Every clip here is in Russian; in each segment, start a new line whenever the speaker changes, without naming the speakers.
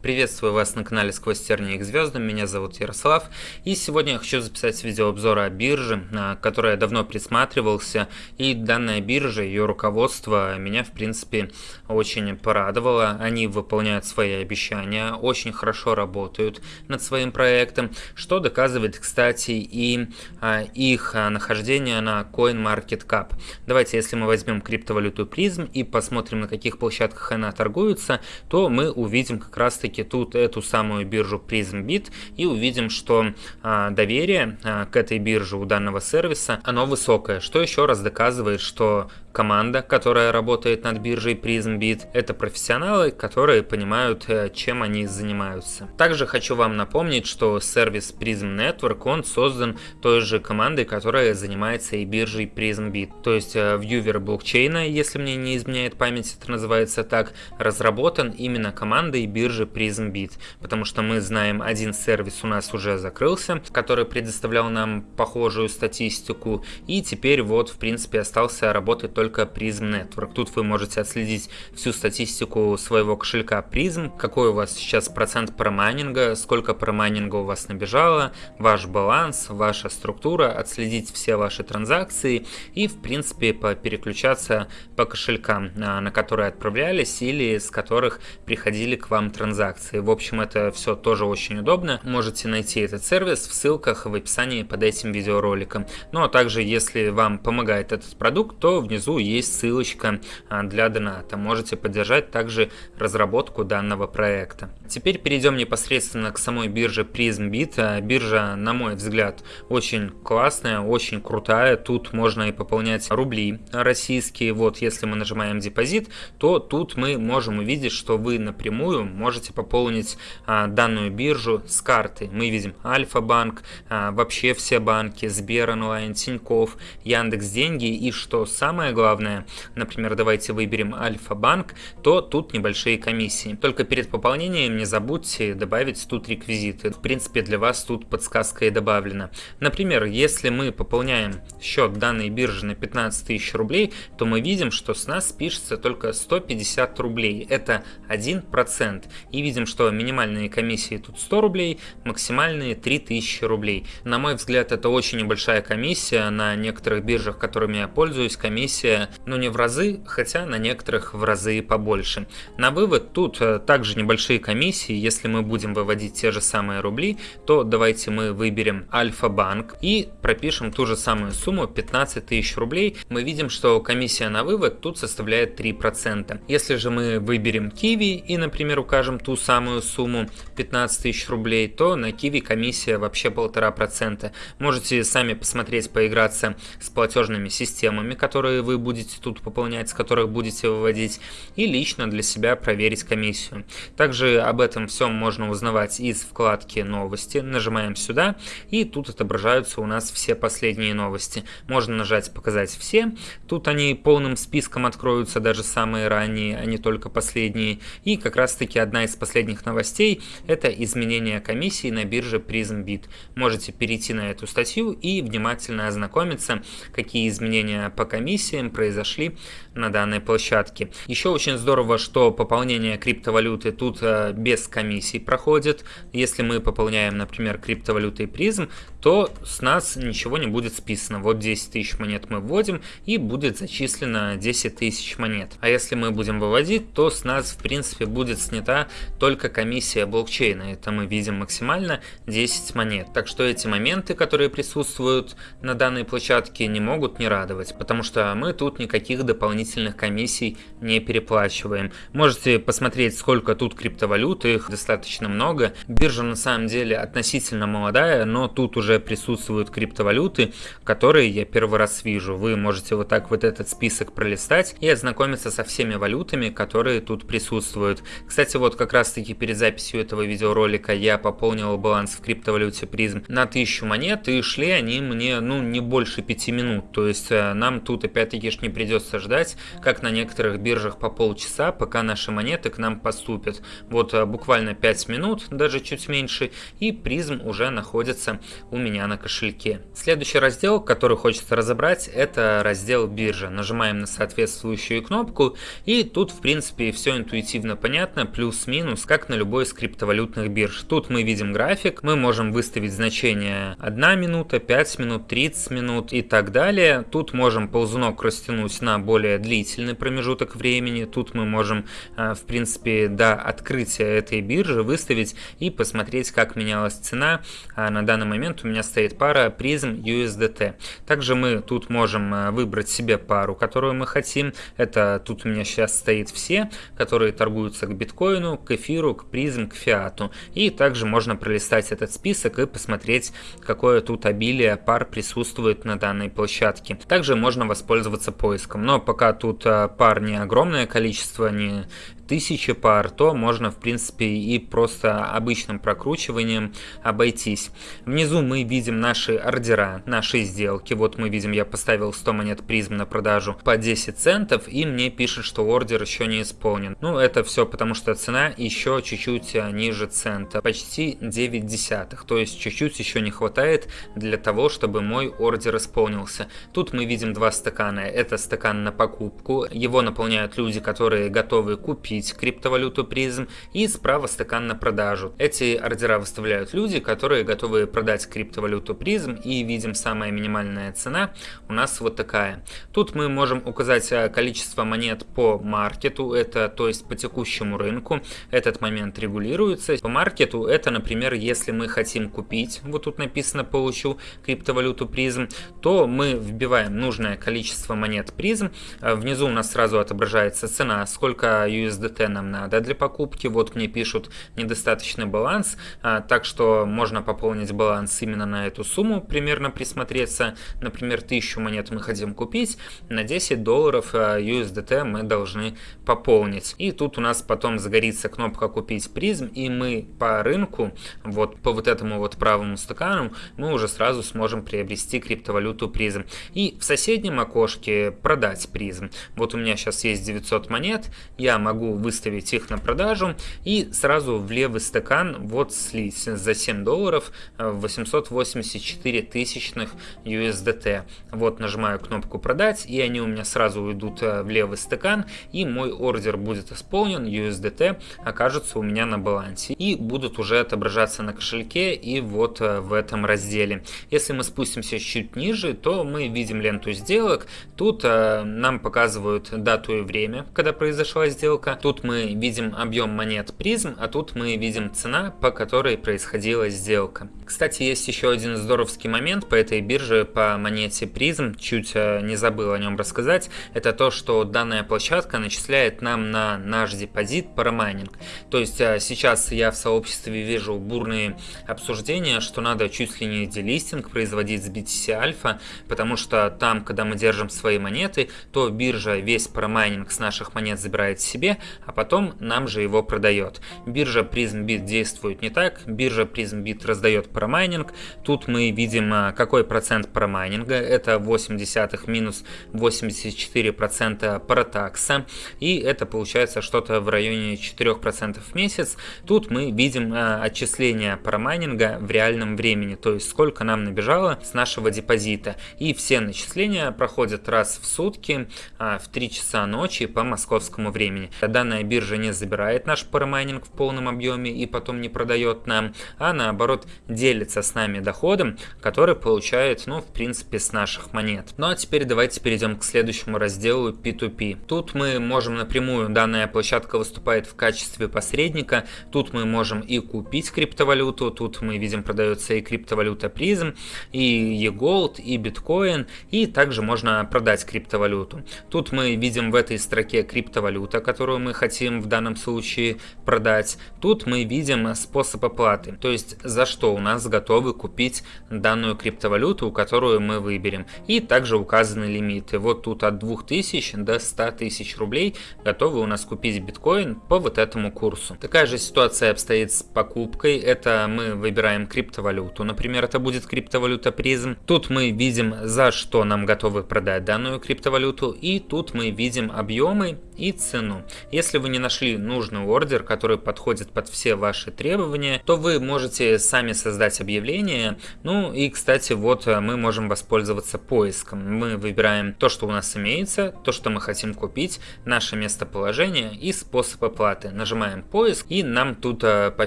Приветствую вас на канале Сквозь тернии к звездам, меня зовут Ярослав, и сегодня я хочу записать видеообзор о бирже, я давно присматривался, и данная биржа, ее руководство меня в принципе очень порадовало, они выполняют свои обещания, очень хорошо работают над своим проектом, что доказывает, кстати, и а, их нахождение на CoinMarketCap. Давайте, если мы возьмем криптовалюту призм и посмотрим, на каких площадках она торгуется, то мы увидим как раз таки таки тут эту самую биржу PrismBit и увидим, что а, доверие а, к этой бирже у данного сервиса, оно высокое, что еще раз доказывает, что команда, которая работает над биржей PrismBit, это профессионалы, которые понимают, э, чем они занимаются. Также хочу вам напомнить, что сервис Prism Network, он создан той же командой, которая занимается и биржей PrismBit. То есть э, вьювер блокчейна, если мне не изменяет память, это называется так, разработан именно командой биржи PrismBit, потому что мы знаем, один сервис у нас уже закрылся, который предоставлял нам похожую статистику, и теперь вот в принципе остался работать только Prism Network. Тут вы можете отследить всю статистику своего кошелька Prism, какой у вас сейчас процент промайнинга, сколько промайнинга у вас набежало, ваш баланс, ваша структура, отследить все ваши транзакции и в принципе переключаться по кошелькам, а, на которые отправлялись или с которых приходили к вам транзакции. В общем, это все тоже очень удобно. Можете найти этот сервис в ссылках в описании под этим видеороликом. Ну а также, если вам помогает этот продукт, то внизу есть ссылочка а, для доната. Можете поддержать также разработку данного проекта. Теперь перейдем непосредственно к самой бирже PrismBit. А, биржа, на мой взгляд, очень классная, очень крутая. Тут можно и пополнять рубли российские. Вот, если мы нажимаем депозит, то тут мы можем увидеть, что вы напрямую можете пополнить а, данную биржу с карты. Мы видим Альфа-банк, вообще все банки, Сбер онлайн, Тиньков, Яндекс Деньги и что самое главное, например, давайте выберем Альфа-банк, то тут небольшие комиссии. Только перед пополнением не забудьте добавить тут реквизиты. В принципе, для вас тут подсказка и добавлена. Например, если мы пополняем счет данной биржи на 15 тысяч рублей, то мы видим, что с нас пишется только 150 рублей. Это 1%. И видим, что минимальные комиссии тут 100 рублей, максимальные 3000 рублей. На мой взгляд, это очень небольшая комиссия. На некоторых биржах, которыми я пользуюсь, комиссия но не в разы, хотя на некоторых в разы побольше. На вывод тут э, также небольшие комиссии, если мы будем выводить те же самые рубли, то давайте мы выберем Альфа-банк и пропишем ту же самую сумму 15 тысяч рублей. Мы видим, что комиссия на вывод тут составляет 3%. Если же мы выберем Киви и, например, укажем ту самую сумму 15 тысяч рублей, то на Киви комиссия вообще полтора процента. Можете сами посмотреть, поиграться с платежными системами, которые вы будете тут пополнять, с которых будете выводить, и лично для себя проверить комиссию. Также об этом всем можно узнавать из вкладки «Новости». Нажимаем сюда, и тут отображаются у нас все последние новости. Можно нажать «Показать все». Тут они полным списком откроются, даже самые ранние, а не только последние. И как раз таки одна из последних новостей – это изменение комиссии на бирже PrismBit. Можете перейти на эту статью и внимательно ознакомиться, какие изменения по комиссиям произошли на данной площадке. Еще очень здорово, что пополнение криптовалюты тут э, без комиссий проходит. Если мы пополняем, например, криптовалютой призм, то с нас ничего не будет списано. Вот 10 тысяч монет мы вводим и будет зачислено 10 тысяч монет. А если мы будем выводить, то с нас в принципе будет снята только комиссия блокчейна. Это мы видим максимально 10 монет. Так что эти моменты, которые присутствуют на данной площадке, не могут не радовать, потому что мы тут никаких дополнительных комиссий не переплачиваем. Можете посмотреть, сколько тут криптовалюты, их достаточно много. Биржа на самом деле относительно молодая, но тут уже присутствуют криптовалюты, которые я первый раз вижу. Вы можете вот так вот этот список пролистать и ознакомиться со всеми валютами, которые тут присутствуют. Кстати, вот как раз таки перед записью этого видеоролика я пополнил баланс в криптовалюте призм на 1000 монет и шли они мне ну не больше 5 минут. То есть э, нам тут опять-таки ж не придется ждать, как на некоторых биржах по полчаса, пока наши монеты к нам поступят. Вот э, буквально 5 минут, даже чуть меньше, и призм уже находится у меня на кошельке. Следующий раздел, который хочется разобрать, это раздел биржа. Нажимаем на соответствующую кнопку и тут в принципе все интуитивно понятно, плюс-минус, как на любой из криптовалютных бирж. Тут мы видим график, мы можем выставить значение 1 минута, 5 минут, 30 минут и так далее. Тут можем ползунок растянуть на более длительный промежуток времени. Тут мы можем э, в принципе до открытия этой биржи выставить и посмотреть, как менялась цена. А на данный момент у меня стоит пара призм USDT. Также мы тут можем э, выбрать себе пару, которую мы хотим. Это тут у меня сейчас стоит все, которые торгуются к биткоину, к эфиру, к призм, к фиату. И также можно пролистать этот список и посмотреть, какое тут обилие пар присутствует на данной площадке. Также можно воспользоваться поиском, но пока тут э, пар не огромное количество, не тысячи пар, то можно в принципе и просто обычным прокручиванием обойтись. Внизу мы видим наши ордера, наши сделки. Вот мы видим, я поставил 100 монет призм на продажу по 10 центов и мне пишет, что ордер еще не исполнен. Ну это все потому, что цена еще чуть-чуть а, ниже цента, почти 9 десятых. То есть чуть-чуть еще не хватает для того, чтобы мой ордер исполнился. Тут мы видим два стакана. Это стакан на покупку. Его наполняют люди, которые готовы купить криптовалюту призм и справа стакан на продажу. Эти ордера выставляют люди, которые готовы продать криптовалюту призм и видим самая минимальная цена у нас вот такая. Тут мы можем указать э, количество монет по маркету, это то есть по текущему рынку. Этот момент регулируется. По маркету это, например, если мы хотим купить, вот тут написано получу криптовалюту призм, то мы вбиваем нужное количество монет призм. Э, внизу у нас сразу отображается цена, сколько USD USDT нам надо для покупки. Вот мне пишут недостаточный баланс, а, так что можно пополнить баланс именно на эту сумму, примерно присмотреться. Например, 1000 монет мы хотим купить, на 10 долларов а, USDT мы должны пополнить. И тут у нас потом загорится кнопка «Купить призм», и мы по рынку, вот по вот этому вот правому стакану, мы уже сразу сможем приобрести криптовалюту призм. И в соседнем окошке продать призм. Вот у меня сейчас есть 900 монет, я могу выставить их на продажу и сразу в левый стакан вот слить за 7 долларов 884 э, тысячных USDT. Вот нажимаю кнопку продать и они у меня сразу уйдут э, в левый стакан и мой ордер будет исполнен, USDT окажется у меня на балансе и будут уже отображаться на кошельке и вот э, в этом разделе. Если мы спустимся чуть ниже, то мы видим ленту сделок. Тут нам показывают дату и время, когда произошла сделка. Тут мы видим объем монет призм, а тут мы видим цена, по которой происходила сделка. Кстати, есть еще один здоровский момент по этой бирже, по монете призм, чуть э, не забыл о нем рассказать, это то, что данная площадка начисляет нам на наш депозит парамайнинг. То есть э, сейчас я в сообществе вижу бурные обсуждения, что надо чуть ли не делистинг производить с BTC Alpha, потому что там, когда мы держим свои монеты, то биржа весь парамайнинг с наших монет забирает себе, а потом нам же его продает. Биржа PrismBit действует не так, биржа PrismBit раздает промайнинг. Тут мы видим, а, какой процент промайнинга, это 0,8 минус 84% протакса, и это получается что-то в районе 4% в месяц. Тут мы видим а, отчисление промайнинга в реальном времени, то есть сколько нам набежало с нашего депозита. И все начисления проходят раз в сутки а, в 3 часа ночи по московскому времени. Данная биржа не забирает наш парамайнинг в полном объеме и потом не продает нам, а наоборот делится с нами доходом, который получает, ну, в принципе, с наших монет. Ну а теперь давайте перейдем к следующему разделу P2P. Тут мы можем напрямую, данная площадка выступает в качестве посредника, тут мы можем и купить криптовалюту, тут мы видим продается и криптовалюта призм, и eGold, и биткоин, и также можно продать криптовалюту. Тут мы видим в этой строке криптовалюта, которую мы хотим в данном случае продать. Тут мы видим способ оплаты, то есть за что у нас готовы купить данную криптовалюту, которую мы выберем. И также указаны лимиты. Вот тут от 2000 до 100 тысяч рублей готовы у нас купить биткоин по вот этому курсу. Такая же ситуация обстоит с покупкой. Это мы выбираем криптовалюту. Например, это будет криптовалюта призм. Тут мы видим за что нам готовы продать данную криптовалюту. И тут мы видим объемы и цену. Если вы не нашли нужный ордер, который подходит под все ваши требования, то вы можете сами создать объявление. Ну и, кстати, вот мы можем воспользоваться поиском. Мы выбираем то, что у нас имеется, то, что мы хотим купить, наше местоположение и способ оплаты. Нажимаем поиск и нам тут э, по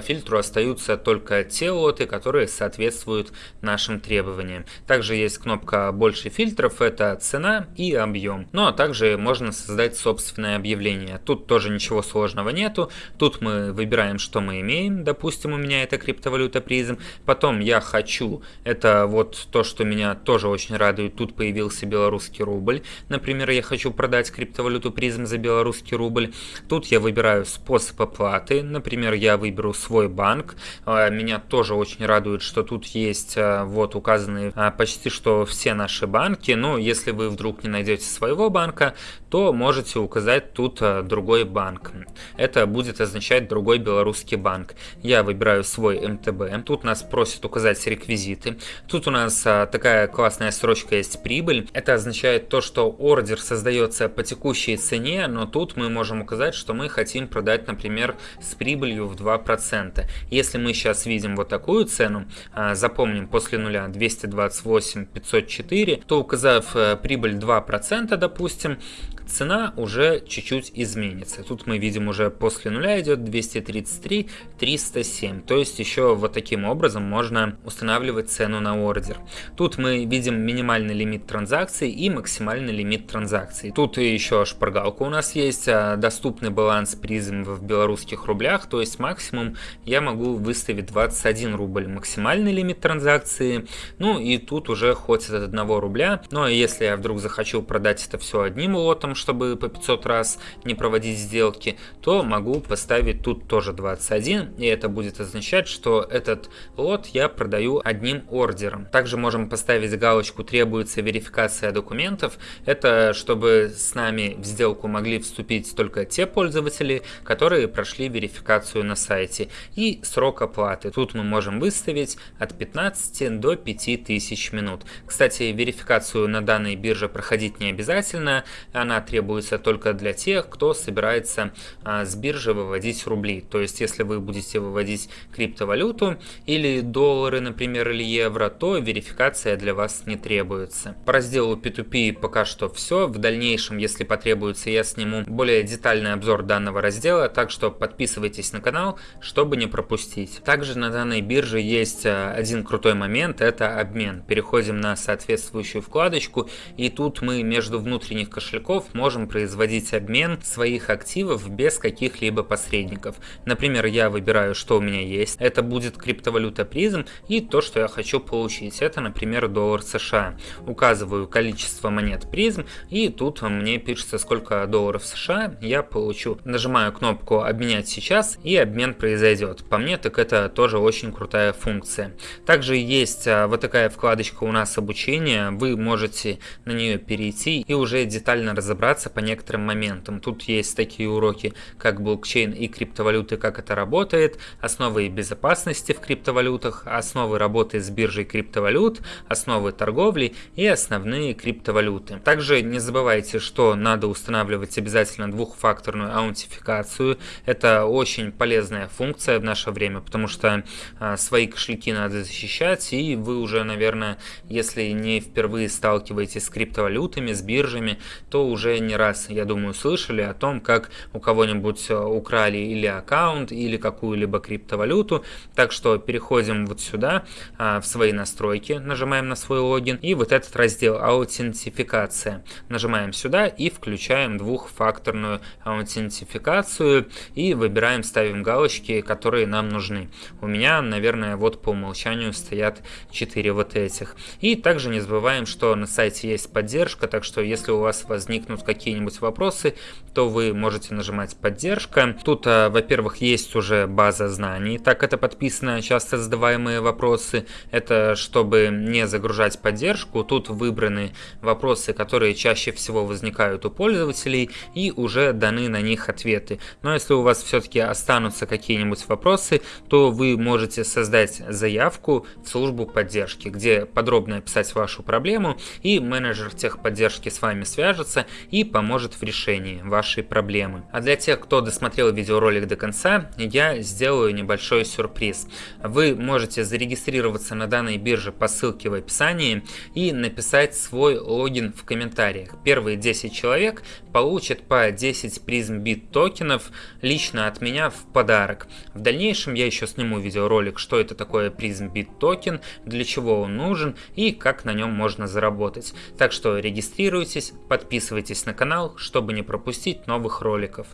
фильтру остаются только те лоты, которые соответствуют нашим требованиям. Также есть кнопка «Больше фильтров», это цена и объем. Ну а также можно создать собственное объявление. Тут тоже ничего сложного нету. Тут мы выбираем, что мы имеем. Допустим, у меня это криптовалюта призм. Потом я хочу, это вот то, что меня тоже очень радует. Тут появился белорусский рубль. Например, я хочу продать криптовалюту призм за белорусский рубль. Тут я выбираю способ оплаты. Например, я выберу свой банк. А, меня тоже очень радует, что тут есть а, вот указаны а, почти что все наши банки. Но если вы вдруг не найдете своего банка, то можете указать тут другой банк. Это будет означать другой белорусский банк. Я выбираю свой МТБ. Тут нас просят указать реквизиты. Тут у нас такая классная строчка есть прибыль. Это означает то, что ордер создается по текущей цене, но тут мы можем указать, что мы хотим продать, например, с прибылью в 2%. Если мы сейчас видим вот такую цену, а, запомним после нуля 228 504, то указав э, прибыль 2%, допустим, цена уже чуть-чуть изменится. Тут мы видим уже после нуля идет 233 307. То есть еще вот таким образом можно устанавливать цену на ордер. Тут мы видим минимальный лимит транзакций и максимальный лимит транзакций. Тут еще шпаргалка у нас есть, а, доступный баланс призм в белорусских рублях, то есть максимум я могу выставить 21 рубль максимальный лимит транзакции. Ну и тут уже хоть от 1 рубля. Но если я вдруг захочу продать это все одним лотом, чтобы по 500 раз не проводить сделки, то могу поставить тут тоже 21, и это будет означать, что этот лот я продаю одним ордером. Также можем поставить галочку «Требуется верификация документов». Это чтобы с нами в сделку могли вступить только те пользователи, которые прошли верификацию на сайте. И срок оплаты. Тут мы можем выставить от 15 до 5000 минут. Кстати, верификацию на данной бирже проходить не обязательно. Она требуется только для тех, кто собирается а, с биржи выводить рубли. То есть, если вы будете выводить криптовалюту или доллары, например, или евро, то верификация для вас не требуется. По разделу P2P пока что все. В дальнейшем, если потребуется, я сниму более детальный обзор данного раздела, так что подписывайтесь на канал, чтобы не пропустить. Также на данной бирже есть а, один крутой момент, это обмен. Переходим на соответствующую вкладочку, и тут мы между внутренних кошельков можем производить обмен своих активов без каких-либо посредников. Например, я выбираю, что у меня есть. Это будет криптовалюта призм и то, что я хочу получить. Это, например, доллар США. Указываю количество монет призм и тут мне пишется, сколько долларов США я получу. Нажимаю кнопку обменять сейчас и обмен произойдет. По мне так это тоже очень крутая функция. Также есть а, вот такая вкладочка у нас обучение. Вы можете на нее перейти и уже детально разобраться разобраться по некоторым моментам. Тут есть такие уроки, как блокчейн и криптовалюты, как это работает, основы безопасности в криптовалютах, основы работы с биржей криптовалют, основы торговли и основные криптовалюты. Также не забывайте, что надо устанавливать обязательно двухфакторную аутентификацию. Это очень полезная функция в наше время, потому что а, свои кошельки надо защищать, и вы уже, наверное, если не впервые сталкиваетесь с криптовалютами, с биржами, то уже не раз, я думаю, слышали о том, как у кого-нибудь э, украли или аккаунт, или какую-либо криптовалюту. Так что переходим вот сюда, а, в свои настройки, нажимаем на свой логин, и вот этот раздел аутентификация. Нажимаем сюда и включаем двухфакторную аутентификацию, и выбираем, ставим галочки, которые нам нужны. У меня, наверное, вот по умолчанию стоят 4 вот этих. И также не забываем, что на сайте есть поддержка, так что если у вас возникнут какие-нибудь вопросы, то вы можете нажимать поддержка. Тут, а, во-первых, есть уже база знаний, так это подписано, часто задаваемые вопросы. Это чтобы не загружать поддержку. Тут выбраны вопросы, которые чаще всего возникают у пользователей и уже даны на них ответы. Но если у вас все-таки останутся какие-нибудь вопросы, то вы можете создать заявку в службу поддержки, где подробно описать вашу проблему и менеджер техподдержки с вами свяжется и поможет в решении вашей проблемы. А для тех, кто досмотрел видеоролик до конца, я сделаю небольшой сюрприз. Вы можете зарегистрироваться на данной бирже по ссылке в описании и написать свой логин в комментариях. Первые 10 человек получат по 10 призм бит токенов лично от меня в подарок. В дальнейшем я еще сниму видеоролик, что это такое призм бит токен, для чего он нужен и как на нем можно заработать. Так что регистрируйтесь, подписывайтесь на канал, чтобы не пропустить новых роликов.